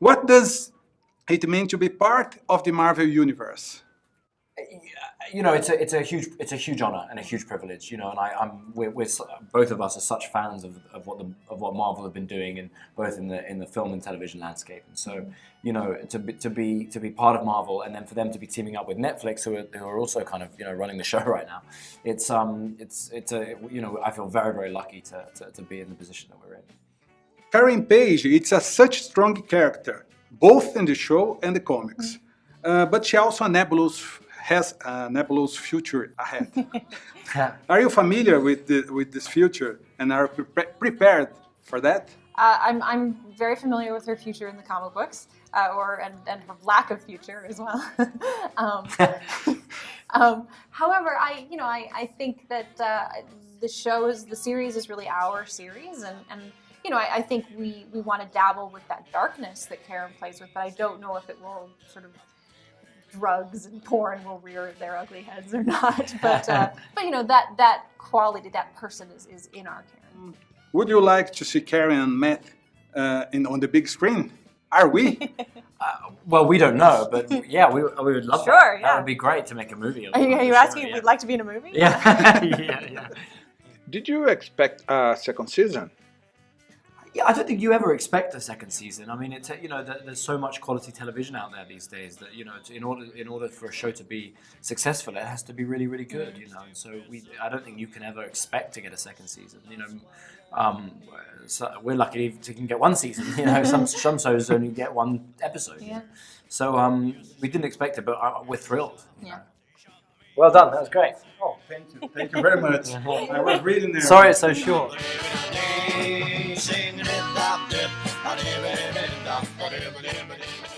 What does it mean to be part of the Marvel Universe? you know, it's a it's a huge it's a huge honor and a huge privilege. You know, and I, I'm we're, we're both of us are such fans of, of what the of what Marvel have been doing, and both in the in the film and television landscape. And so, you know, to be to be to be part of Marvel, and then for them to be teaming up with Netflix, who are, who are also kind of you know running the show right now, it's um it's it's a you know I feel very very lucky to to, to be in the position that we're in. Karen Page, it's a such strong character, both in the show and the comics. Uh, but she also a nebulous has a nebulous future ahead. are you familiar with the, with this future and are pre prepared for that? Uh, I'm, I'm very familiar with her future in the comic books, uh, or and, and her lack of future as well. um, um, however, I you know I, I think that uh, the show is the series is really our series, and, and you know I, I think we we want to dabble with that darkness that Karen plays with, but I don't know if it will sort of drugs and porn will rear their ugly heads or not. But uh, but you know that that quality, that person is is in our Karen. Would you like to see Karen and Matt uh, in on the big screen? Are we? uh, well, we don't know, but yeah, we, we would love sure, that. Yeah. That would be great to make a movie. Are you, are you asking if we'd like to be in a movie? Yeah, yeah, yeah. Did you expect a second season? Yeah, I don't think you ever expect a second season. I mean, it's you know, there's so much quality television out there these days that you know, in order in order for a show to be successful, it has to be really, really good. You know, and so we, I don't think you can ever expect to get a second season. You know, um, so we're lucky to can get one season. You know, some some shows only get one episode. Yeah. So um, we didn't expect it, but uh, we're thrilled. Yeah. Well done. That was great. Oh, thank you. Thank you very much. I was reading there. Sorry it's so short. it,